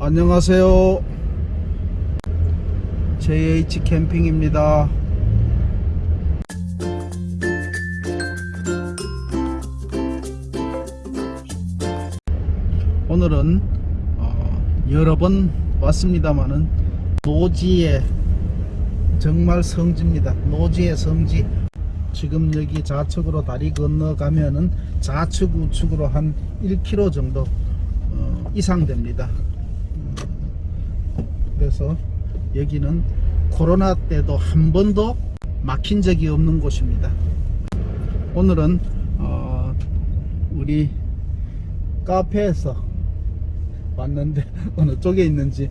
안녕하세요. JH 캠핑입니다. 오늘은 어, 여러 번 왔습니다만은 노지의 정말 성지입니다. 노지의 성지. 지금 여기 좌측으로 다리 건너가면은 좌측 우측으로 한 1km 정도 어, 이상 됩니다. 그래서 여기는 코로나 때도 한 번도 막힌 적이 없는 곳입니다. 오늘은 어, 우리 카페에서 왔는데 어느 쪽에 있는지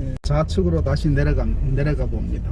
예, 좌측으로 다시 내려가 내려가 봅니다.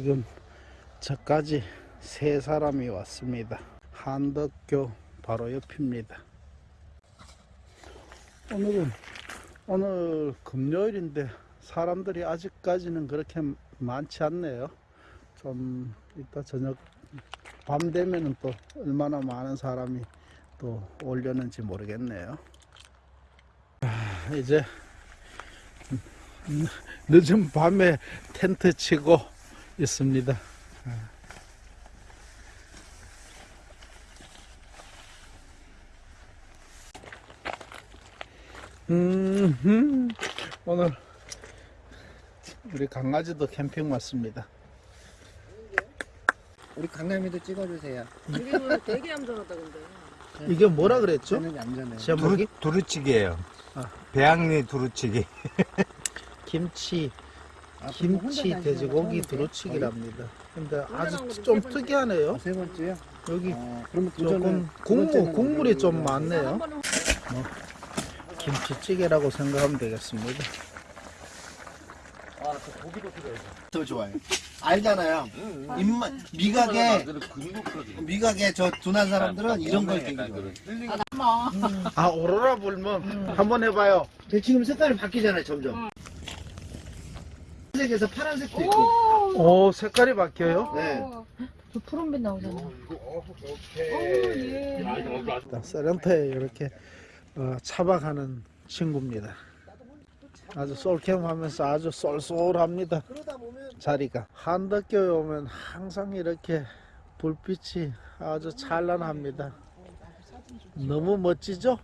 지금 저까지 세 사람이 왔습니다. 한덕교 바로 옆입니다. 오늘은 오늘 금요일인데 사람들이 아직까지는 그렇게 많지 않네요. 좀 이따 저녁 밤 되면은 또 얼마나 많은 사람이 또 오려는지 모르겠네요. 아, 이제 늦은 밤에 텐트 치고 있습니다. 음, 오늘 우리 강아지도 캠핑 왔습니다. 우리 강남이도 찍어주세요. 여기는 되게 얌전하다 근데. 이게 뭐라 그랬죠? 저는 얌전해요. 제목이 두루치기예요. 아. 배양리 두루치기. 김치, 김치, 혼자 돼지고기 두루치기랍니다. 근데 아주 좀. 특이하네요. 아, 세 번째요? 여기 어, 그러면 조금 국물, 국물이 좀한 많네요. 번은 김치찌개라고 생각하면 되겠습니다. 더 좋아요. 알잖아요. 입맛 미각에 미각에 저 둔한 사람들은 이런 걸 되게 좋아해요. 아, 오로라 불면 한번 해봐요. 근데 지금 색깔이 바뀌잖아요, 점점. 색에서 파란색도 있고. 오, 색깔이 바뀌어요? 네. 저 푸른빛 나오잖아. 어, 예. 세렌터에 이렇게 어, 차박하는 친구입니다. 아주 솔캠하면서 아주 쏠쏠합니다. 자리가 한덕교에 오면 항상 이렇게 불빛이 아주 찬란합니다. 너무 멋지죠?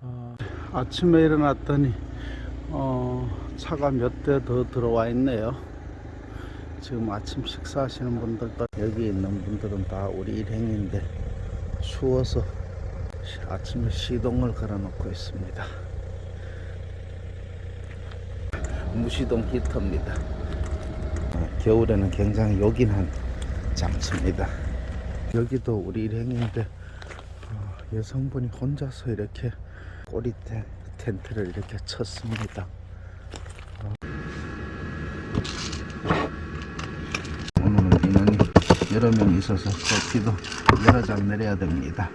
어, 아침에 일어났더니 어, 차가 몇 대 더 들어와 있네요. 지금 아침 식사하시는 분들도 여기 있는 분들은 다 우리 일행인데 추워서 시- 아침에 시동을 걸어 놓고 있습니다. 무시동 히터입니다. 어, 겨울에는 굉장히 요긴한 장소입니다. 여기도 우리 일행인데 어, 여성분이 혼자서 이렇게 꼬리대 텐트를 이렇게 쳤습니다. 어. 오늘은 인원이 여러 명 있어서 커피도 여러 잔 내려야 됩니다.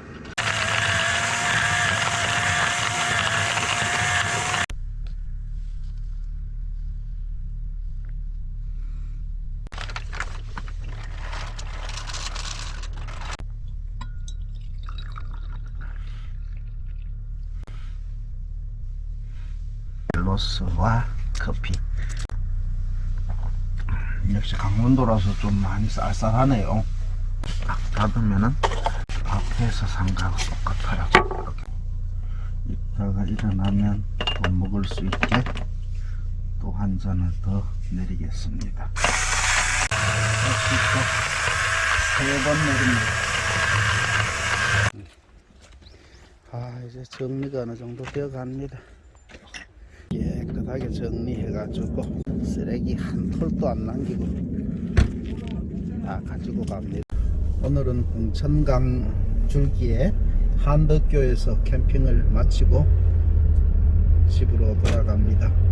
로스와 커피. 역시 강원도라서 좀 많이 쌀쌀하네요. 딱 닫으면은 앞에서 상가하고 똑같아요. 이따가 일어나면 또 먹을 수 있게 또 한 잔을 더 내리겠습니다. 또세번 내립니다. 아 이제 정리가 어느 정도 되어 갑니다. 깨끗하게 정리해가지고 쓰레기 한 톨도 안 남기고 다 가지고 갑니다. 오늘은 홍천강 줄기에 한덕교에서 캠핑을 마치고 집으로 돌아갑니다.